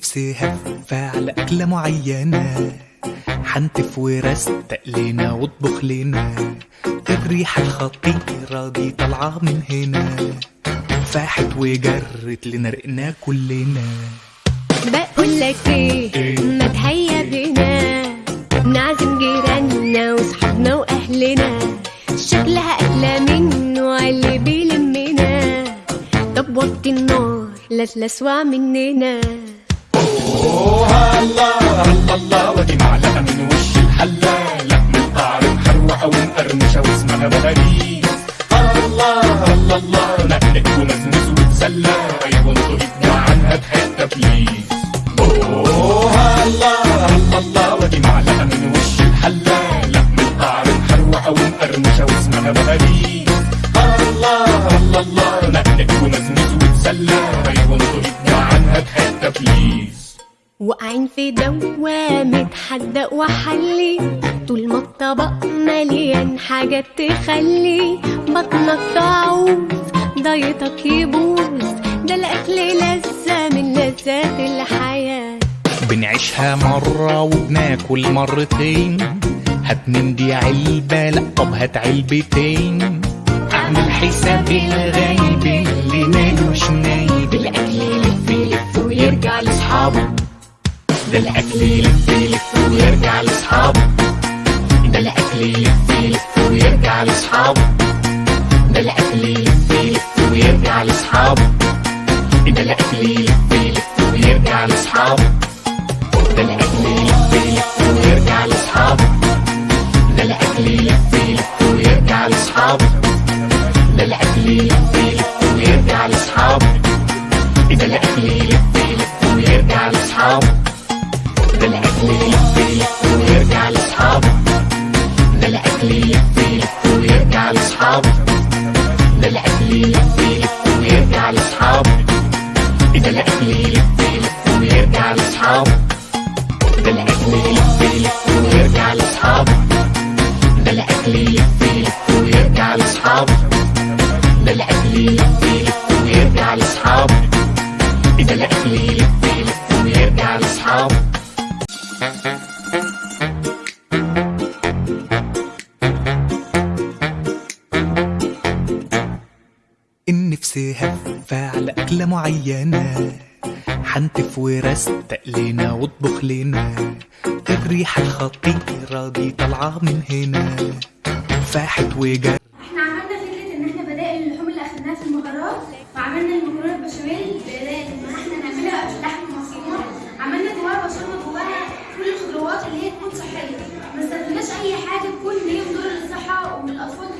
نفسي هفة على أكلة معينة. حنتف ورستق لنا واطبخ لنا الريحة الخطيرة دي طالعة من هنا. فاحت وجرت لنا رقنا كلنا. بقول لك إيه؟ ما تهيا بينا نعزم جيراننا وصحابنا وأهلنا. شكلها أكلة منه اللي بيلمنا. طب وطي النار لا تلسوع مننا الله الله ودي معلقة من وش الحلة لحم القعر محروقة ومقرمشة واسمها بلاليز الله الله الله نقلك ومزمز وتسلى أيوه انطق ابدع عنها بحتة بليز اوه الله الله الله ودي معلقة من وش الحلة لحم القعر محروقة ومقرمشة واسمها بلاليز الله الله الله نقلك ومزمز وتسلى واقعين في دوامة حدق وحلي. طول ما الطبق مليان حاجات تخلي. بطنك تعوز ضيطك يبوظ. ده الأكل لذة من لذات الحياة. بنعيشها مرة وبناكل مرتين. من دي علبة لا طب هات علبتين. أعمل حساب الغايب اللي مش نايب. الأكل يلف يلف ويرجع لأصحابه. ده الاكل يلف يلف ويرجع لأصحابه. ده الأكل يلف يلف ويرجع لأصحابه. ده الأكل يلف يلف ويرجع لأصحابه. ده الأكل يلف يلف ويرجع لأصحابه. ده الأكل يلف يلف ويرجع لأصحابه. ده الأكل يلف يلف ويرجع لأصحابه. ده الأكل يلف يلف ويرجع لأصحابه. ده الأكل يلف يلف ويرجع لأصحابه. الاكل يلف يلف ويرجع لأصحابه. ده الاكل ويرجع لأصحابه. ده الاكل يلف يلف النفس هفة على أكلة معينة. حنتف ورستق لنا واطبخ لنا الريحة الخطيرة دي طالعة من هنا. فاحت وجرت إحنا عملنا فكرة إن إحنا بدائل اللحوم اللي في وعملنا إن إحنا نعملها عملنا جواها كل الخضروات اللي هي تكون صحية. ما استخدمناش أي حاجة تكون هي مضره للصحة والأطفال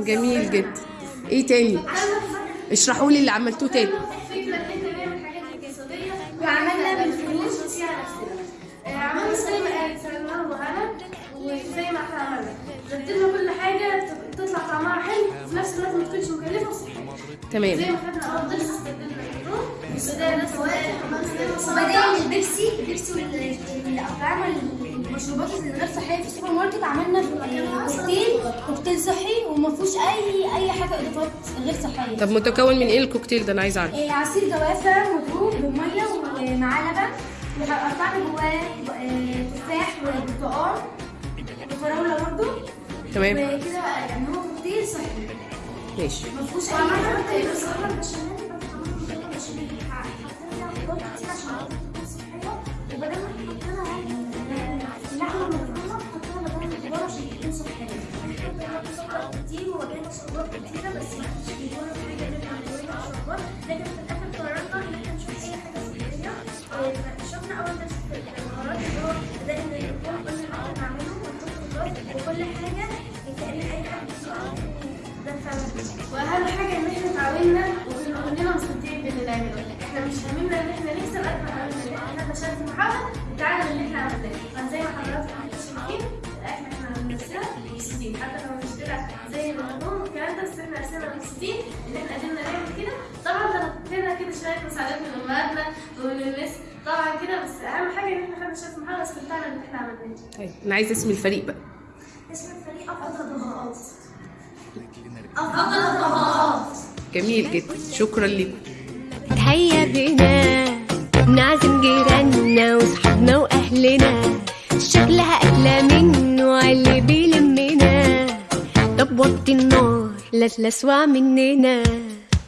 جميل جدا. إيه تاني؟ اشرحوا لي اللي عملتوه تاني. فكرة ان إحنا نعمل حاجات اقتصادية وعملنا بالفلوس آه، عملنا زي ما وهنا وزي ما إحنا عملنا. رتبنا كل حاجة ت- تطلع طعمها حلو وفي نفس الوقت ما تكونش مكلفة وصحية. زي تمام ما خدنا افضل بداية البيبسي البيبسي والأطعمة المشروبات اللي غير صحية في السوبر ماركت عملنا كوكتيل كوكتيل صحي وما فيهوش أي أي حاجة إضافات غير صحية. طب متكون من إيه الكوكتيل ده؟ أنا عايزة أعرف. إيه، عصير جوافة مضروب بمية ومعاه لبن وقطعنا جواه آه، تفاح وبرتقال وفراولة برضه تمام. وكده يعني هو كوكتيل صحي. ماشي. ما فيهوش أي حاجة كان صحيان كان كتير وواجهنا صعوبات كتيرة بس ما كانش بيجونا في حاجة غير بيجونا صعوبات لكن في الآخر قررنا إن إحنا نشوف أي حاجة صحية فشفنا أول درس في اللي هو بدأنا نقول كل حاجة نعمله ونحط خطوات وكل حاجة كأن أي حد بيسأل ده فعلا وأهم حاجة إن إحنا اتعاوننا وكنا كلنا مصدقين باللي نعمله إحنا مش هممنا إن إحنا نكسب قد ما هممنا إن إحنا فشلت محاولة. نفسنا مبسوطين ان إحنا قدرنا نعمل كده. طبعا لما كده شوية مساعدات من أمهاتنا ومن المس طبعا كده بس أهم حاجة إن إحنا خدنا شهاده المحاضره استمتعنا باللي إحنا عملناه. طيب أنا عايزة اسم الفريق بقى. اسم الفريق أفضل الضباط جميل جدا. شكرا لكم هيا بينا. نعزم جيراننا وصحابنا وأهلنا. شكلها أكلة منه اللي بيلمنا. طب وطي النار لسلس مننا.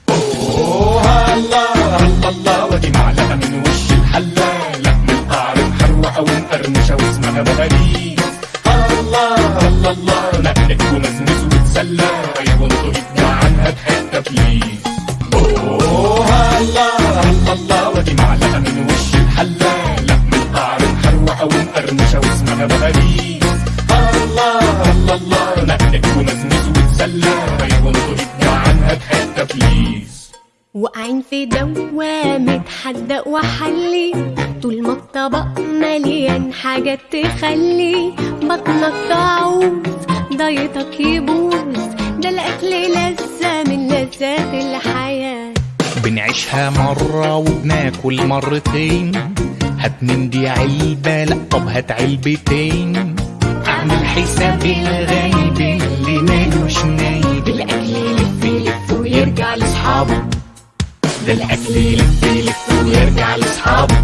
اوه الله الله الله ودي معلقه من وش الحله لحم القعر محروقه ومقرمشه واسمها بغاريز الله الله الله نقلك ومزمز وتسلى أيوه انطق ابدع عنها بحته بليز اوه الله الله الله ودي معلقه من وش الحله لحم القعر محروقه ومقرمشه واسمها بغاريز الله الله الله نقلك ومزمز وتسلى واقعين في دوامة حدق وحلي. طول ما الطبق مليان حاجات تخلي. بطنك تعوز ضيطك يبوظ. ده الأكل لذة من لذات الحياة. بنعيشها مرة وبناكل مرتين. هات من دي علبة لا طب هات علبتين. أعمل حساب الغايب اللي مالوش نايب الأكل يلف يلف ويرجع لأصحابه. الاكل يلف يلف ويرجع لأصحابه.